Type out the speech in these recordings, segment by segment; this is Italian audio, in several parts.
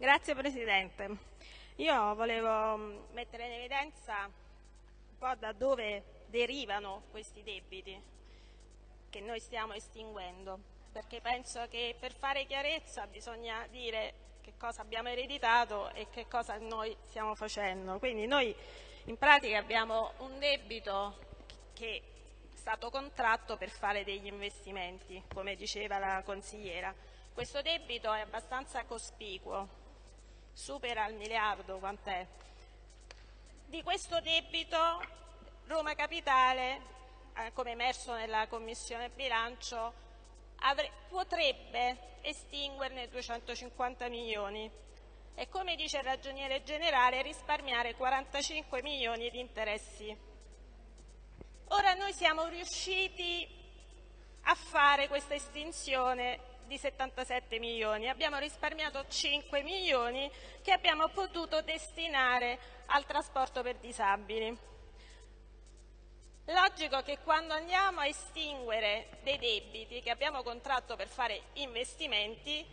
Grazie Presidente. Io volevo mm, mettere in evidenza un po' da dove derivano questi debiti che noi stiamo estinguendo, perché penso che per fare chiarezza bisogna dire che cosa abbiamo ereditato e che cosa noi stiamo facendo. Quindi noi in pratica abbiamo un debito che è stato contratto per fare degli investimenti, come diceva la consigliera. Questo debito è abbastanza cospicuo, supera il miliardo quant'è. Di questo debito Roma Capitale, eh, come emerso nella Commissione bilancio, potrebbe estinguerne 250 milioni e, come dice il Ragioniere generale, risparmiare 45 milioni di interessi. Ora noi siamo riusciti a fare questa estinzione di 77 milioni, abbiamo risparmiato 5 milioni che abbiamo potuto destinare al trasporto per disabili. Logico che quando andiamo a estinguere dei debiti che abbiamo contratto per fare investimenti,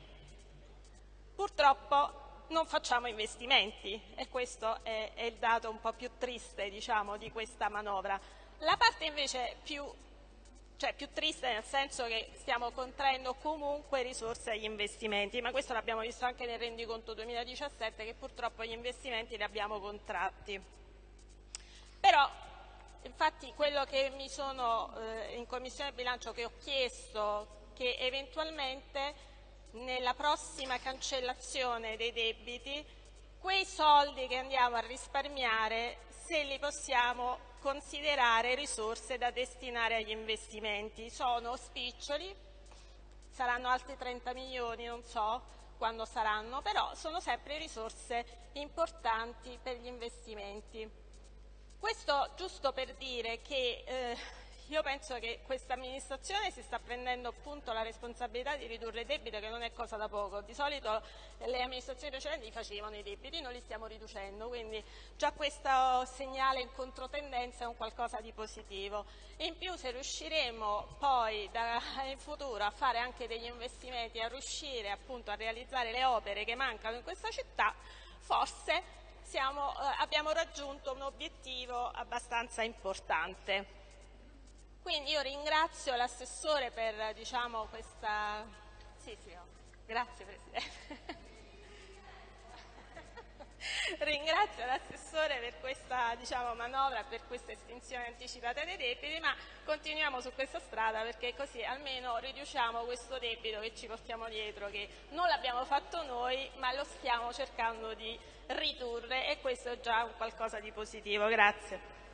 purtroppo non facciamo investimenti e questo è, è il dato un po' più triste diciamo, di questa manovra. La parte invece più, cioè più triste nel senso che stiamo contraendo comunque risorse agli investimenti, ma questo l'abbiamo visto anche nel rendiconto 2017 che purtroppo gli investimenti li abbiamo contratti. Però Infatti quello che mi sono eh, in Commissione bilancio che ho chiesto che eventualmente nella prossima cancellazione dei debiti quei soldi che andiamo a risparmiare se li possiamo considerare risorse da destinare agli investimenti. Sono spiccioli, saranno altri 30 milioni, non so quando saranno, però sono sempre risorse importanti per gli investimenti. Questo giusto per dire che eh, io penso che questa amministrazione si sta prendendo appunto la responsabilità di ridurre il debito che non è cosa da poco. Di solito le amministrazioni precedenti facevano i debiti, noi li stiamo riducendo, quindi già questo segnale in controtendenza è un qualcosa di positivo. In più se riusciremo poi da, in futuro a fare anche degli investimenti, a riuscire appunto a realizzare le opere che mancano in questa città, forse siamo, eh, abbiamo raggiunto un obiettivo abbastanza importante. Quindi io ringrazio l'assessore per diciamo, questa... Sì, sì, oh. Grazie Presidente. Ringrazio l'assessore per questa diciamo, manovra, per questa estinzione anticipata dei debiti, ma continuiamo su questa strada perché così almeno riduciamo questo debito che ci portiamo dietro, che non l'abbiamo fatto noi, ma lo stiamo cercando di ridurre e questo è già qualcosa di positivo. Grazie.